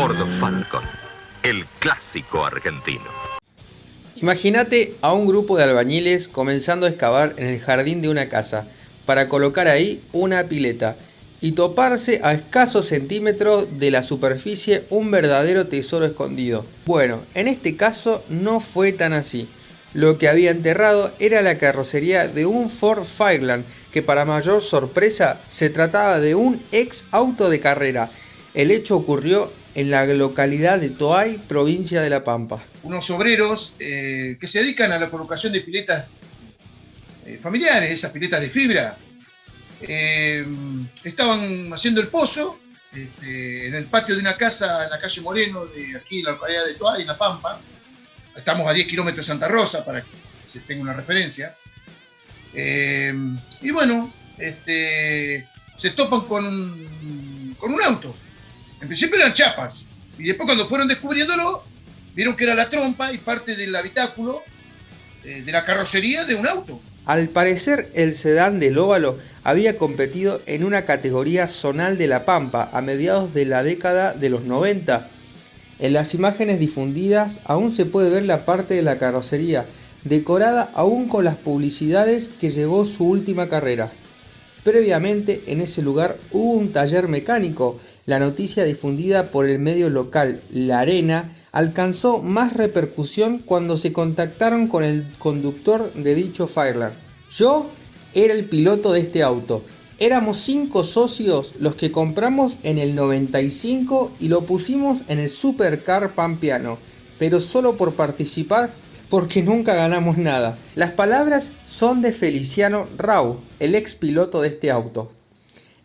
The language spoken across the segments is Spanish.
Ford Falcon, el clásico argentino. Imagínate a un grupo de albañiles comenzando a excavar en el jardín de una casa para colocar ahí una pileta y toparse a escasos centímetros de la superficie un verdadero tesoro escondido. Bueno, en este caso no fue tan así. Lo que había enterrado era la carrocería de un Ford Fireland, que para mayor sorpresa se trataba de un ex auto de carrera. El hecho ocurrió en la localidad de Toay, provincia de La Pampa. Unos obreros eh, que se dedican a la colocación de piletas eh, familiares, esas piletas de fibra, eh, estaban haciendo el pozo este, en el patio de una casa en la calle Moreno, de aquí, la localidad de Toay, La Pampa, Estamos a 10 kilómetros de Santa Rosa, para que se tenga una referencia. Y bueno, este, se topan con un auto. En principio eran chapas. Y después cuando fueron descubriéndolo, vieron que era la trompa y parte del habitáculo eh, de la carrocería de un auto. Al parecer, el sedán del óvalo había competido en una categoría zonal de La Pampa a mediados de la década de los 90 en las imágenes difundidas aún se puede ver la parte de la carrocería, decorada aún con las publicidades que llevó su última carrera. Previamente en ese lugar hubo un taller mecánico. La noticia difundida por el medio local La Arena alcanzó más repercusión cuando se contactaron con el conductor de dicho Fireland. Yo era el piloto de este auto Éramos cinco socios los que compramos en el 95 y lo pusimos en el Supercar Pampiano, pero solo por participar porque nunca ganamos nada. Las palabras son de Feliciano Rau, el ex piloto de este auto.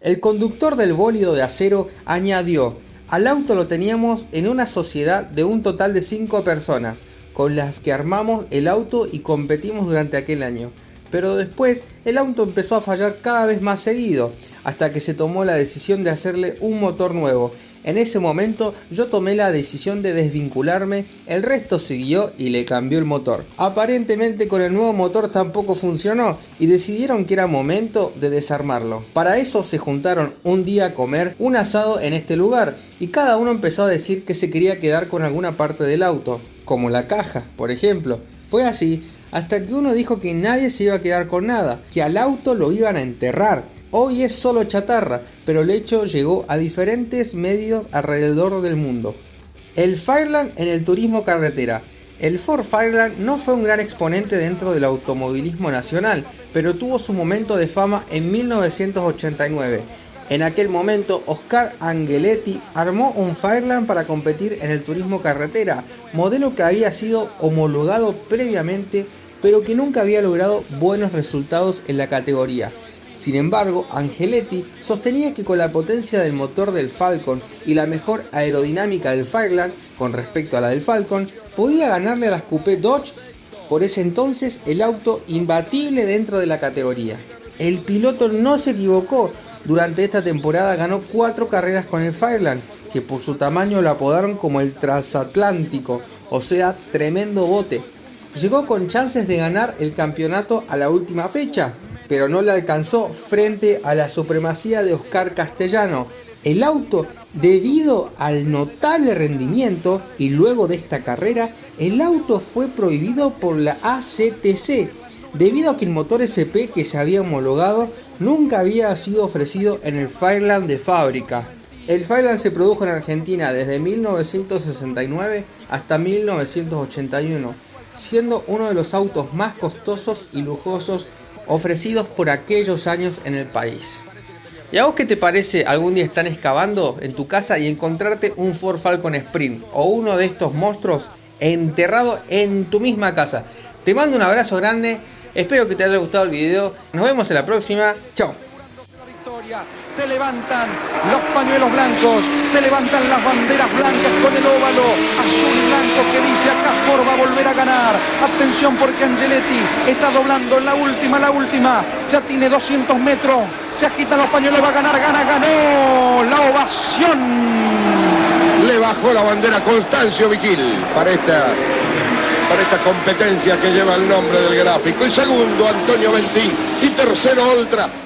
El conductor del bólido de acero añadió, al auto lo teníamos en una sociedad de un total de cinco personas, con las que armamos el auto y competimos durante aquel año. Pero después el auto empezó a fallar cada vez más seguido, hasta que se tomó la decisión de hacerle un motor nuevo. En ese momento yo tomé la decisión de desvincularme, el resto siguió y le cambió el motor. Aparentemente con el nuevo motor tampoco funcionó y decidieron que era momento de desarmarlo. Para eso se juntaron un día a comer un asado en este lugar y cada uno empezó a decir que se quería quedar con alguna parte del auto, como la caja, por ejemplo. Fue así hasta que uno dijo que nadie se iba a quedar con nada, que al auto lo iban a enterrar. Hoy es solo chatarra, pero el hecho llegó a diferentes medios alrededor del mundo. El Fireland en el turismo carretera. El Ford Fireland no fue un gran exponente dentro del automovilismo nacional, pero tuvo su momento de fama en 1989. En aquel momento, Oscar Angeletti armó un Fireland para competir en el turismo carretera, modelo que había sido homologado previamente pero que nunca había logrado buenos resultados en la categoría. Sin embargo, Angeletti sostenía que con la potencia del motor del Falcon y la mejor aerodinámica del Fireland con respecto a la del Falcon, podía ganarle a las Coupé Dodge, por ese entonces el auto imbatible dentro de la categoría. El piloto no se equivocó, durante esta temporada ganó cuatro carreras con el Fireland, que por su tamaño lo apodaron como el transatlántico, o sea, tremendo bote. Llegó con chances de ganar el campeonato a la última fecha, pero no le alcanzó frente a la supremacía de Oscar Castellano. El auto, debido al notable rendimiento y luego de esta carrera, el auto fue prohibido por la ACTC, debido a que el motor SP que se había homologado nunca había sido ofrecido en el Fireland de fábrica. El Fireland se produjo en Argentina desde 1969 hasta 1981 siendo uno de los autos más costosos y lujosos ofrecidos por aquellos años en el país. ¿Y a vos qué te parece algún día estar excavando en tu casa y encontrarte un Ford Falcon Sprint o uno de estos monstruos enterrado en tu misma casa? Te mando un abrazo grande, espero que te haya gustado el video, nos vemos en la próxima, chao se levantan los pañuelos blancos, se levantan las banderas blancas con el óvalo azul y blanco que dice acá Ford va a volver a ganar. Atención porque Angeletti está doblando la última, la última, ya tiene 200 metros, se agitan los pañuelos, va a ganar, gana, ganó la ovación. Le bajó la bandera Constancio Viquil para esta para esta competencia que lleva el nombre del gráfico. Y segundo, Antonio Ventín. Y tercero, Oltra.